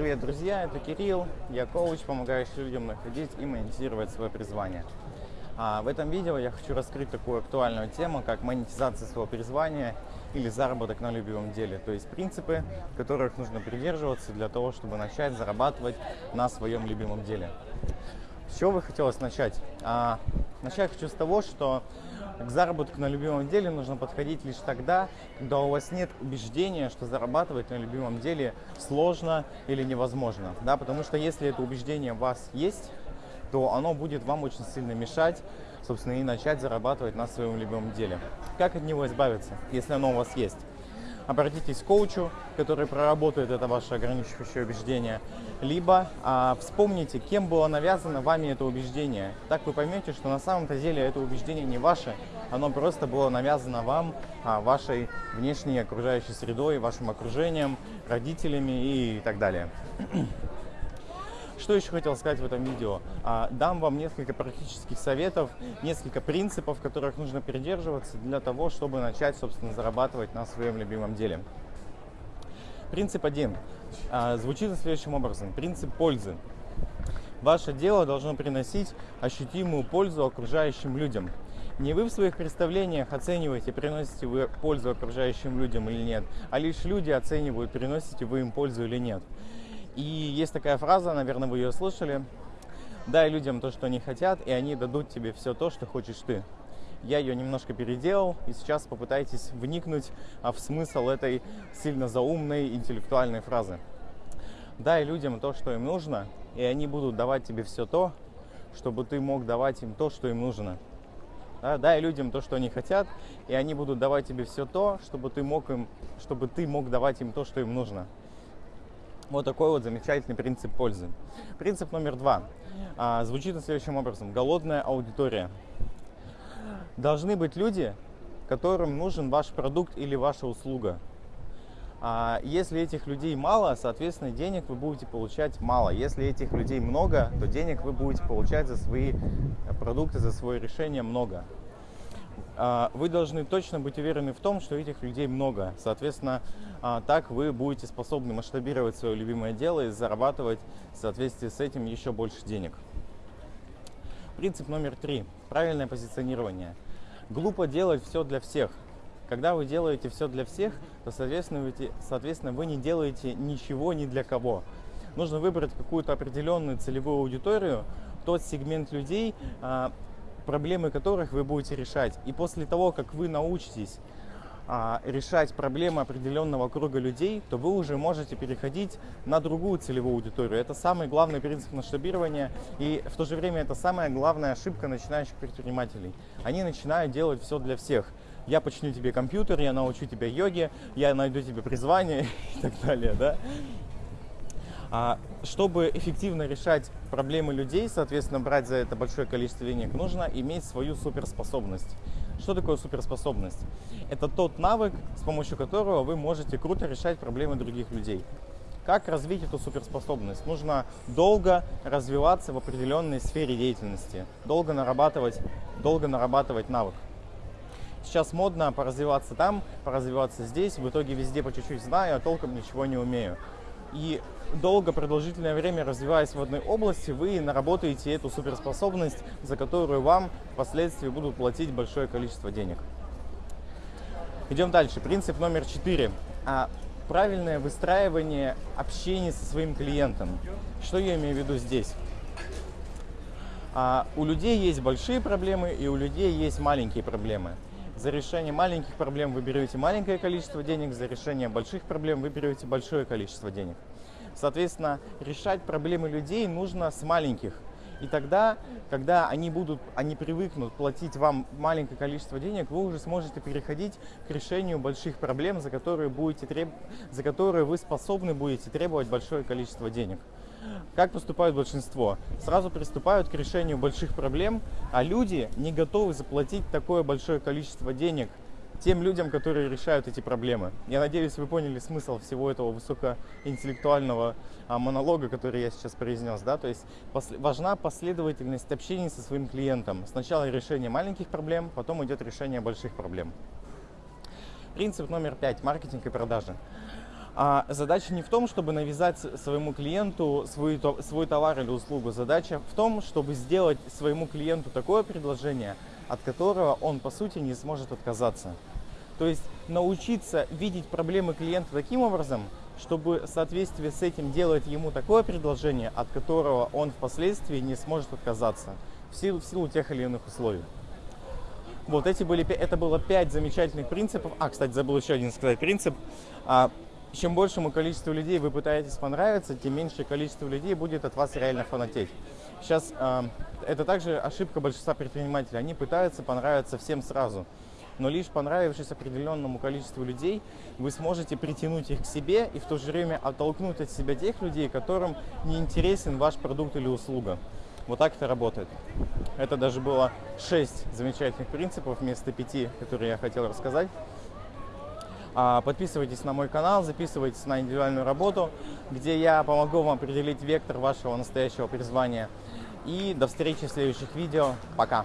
Привет, друзья! Это Кирилл, я коуч, помогающий людям находить и монетизировать свое призвание. А в этом видео я хочу раскрыть такую актуальную тему, как монетизация своего призвания или заработок на любимом деле. То есть принципы, которых нужно придерживаться для того, чтобы начать зарабатывать на своем любимом деле. С чего бы хотелось начать? А, начать хочу с того, что к заработку на любимом деле нужно подходить лишь тогда, когда у вас нет убеждения, что зарабатывать на любимом деле сложно или невозможно. Да? Потому что если это убеждение у вас есть, то оно будет вам очень сильно мешать, собственно, и начать зарабатывать на своем любимом деле. Как от него избавиться, если оно у вас есть? Обратитесь к коучу, который проработает это ваше ограничивающее убеждение, либо а, вспомните, кем было навязано вами это убеждение. Так вы поймете, что на самом-то деле это убеждение не ваше, оно просто было навязано вам, а, вашей внешней окружающей средой, вашим окружением, родителями и так далее. Что еще хотел сказать в этом видео? А, дам вам несколько практических советов, несколько принципов, которых нужно придерживаться для того, чтобы начать, собственно, зарабатывать на своем любимом деле. Принцип один а, звучит следующим образом. Принцип пользы. Ваше дело должно приносить ощутимую пользу окружающим людям. Не вы в своих представлениях оцениваете, приносите вы пользу окружающим людям или нет, а лишь люди оценивают, приносите вы им пользу или нет. И есть такая фраза, наверное, вы ее слышали. Дай людям то, что они хотят, и они дадут тебе все то, что хочешь ты. Я ее немножко переделал, и сейчас попытайтесь вникнуть в смысл этой сильно заумной интеллектуальной фразы. Дай людям то, что им нужно, и они будут давать тебе все то, чтобы ты мог давать им то, что им нужно. Да, дай людям то, что они хотят, и они будут давать тебе все то, чтобы ты мог им, чтобы ты мог давать им то, что им нужно. Вот такой вот замечательный принцип пользы. Принцип номер два а, звучит следующим образом. Голодная аудитория. Должны быть люди, которым нужен ваш продукт или ваша услуга. А если этих людей мало, соответственно, денег вы будете получать мало. Если этих людей много, то денег вы будете получать за свои продукты, за свои решения много. А, вы должны точно быть уверены в том, что этих людей много. Соответственно, а, так вы будете способны масштабировать свое любимое дело и зарабатывать в соответствии с этим еще больше денег. Принцип номер три. Правильное позиционирование. Глупо делать все для всех. Когда вы делаете все для всех, то, соответственно, вы, не делаете ничего ни для кого. Нужно выбрать какую-то определенную целевую аудиторию, тот сегмент людей, а, проблемы которых вы будете решать. И после того, как вы научитесь а, решать проблемы определенного круга людей, то вы уже можете переходить на другую целевую аудиторию. Это самый главный принцип масштабирования и в то же время это самая главная ошибка начинающих предпринимателей. Они начинают делать все для всех. Я починю тебе компьютер, я научу тебя йоге, я найду тебе призвание и так далее. Да? А чтобы эффективно решать проблемы людей, соответственно, брать за это большое количество денег, нужно иметь свою суперспособность. Что такое суперспособность? Это тот навык, с помощью которого вы можете круто решать проблемы других людей. Как развить эту суперспособность? Нужно долго развиваться в определенной сфере деятельности, долго нарабатывать, долго нарабатывать навык. Сейчас модно поразвиваться там, поразвиваться здесь, в итоге везде по чуть-чуть знаю, а толком ничего не умею и долго, продолжительное время развиваясь в одной области, вы наработаете эту суперспособность, за которую вам впоследствии будут платить большое количество денег. Идем дальше. Принцип номер четыре. А, правильное выстраивание общения со своим клиентом. Что я имею в виду здесь? А, у людей есть большие проблемы и у людей есть маленькие проблемы. За решение маленьких проблем вы берете маленькое количество денег, за решение больших проблем вы берете большое количество денег. Соответственно, решать проблемы людей нужно с маленьких. И тогда, когда они будут, они привыкнут платить вам маленькое количество денег, вы уже сможете переходить к решению больших проблем, за которые, будете треб... за которые вы способны будете требовать большое количество денег. Как поступает большинство? Сразу приступают к решению больших проблем, а люди не готовы заплатить такое большое количество денег тем людям, которые решают эти проблемы. Я надеюсь, вы поняли смысл всего этого высокоинтеллектуального а, монолога, который я сейчас произнес. Да? То есть важна последовательность общения со своим клиентом. Сначала решение маленьких проблем, потом идет решение больших проблем. Принцип номер пять. Маркетинг и продажи. А задача не в том, чтобы навязать своему клиенту свой, свой товар или услугу. Задача в том, чтобы сделать своему клиенту такое предложение, от которого он, по сути, не сможет отказаться. То есть научиться видеть проблемы клиента таким образом, чтобы в соответствии с этим делать ему такое предложение, от которого он впоследствии не сможет отказаться в силу, в силу тех или иных условий. Вот эти были, это было пять замечательных принципов. А, кстати, забыл еще один сказать принцип. Чем большему количеству людей вы пытаетесь понравиться, тем меньшее количество людей будет от вас реально фанатеть. Сейчас э, это также ошибка большинства предпринимателей. Они пытаются понравиться всем сразу. Но лишь понравившись определенному количеству людей, вы сможете притянуть их к себе и в то же время оттолкнуть от себя тех людей, которым не интересен ваш продукт или услуга. Вот так это работает. Это даже было 6 замечательных принципов вместо 5, которые я хотел рассказать. А, подписывайтесь на мой канал, записывайтесь на индивидуальную работу, где я помогу вам определить вектор вашего настоящего призвания. И до встречи в следующих видео. Пока!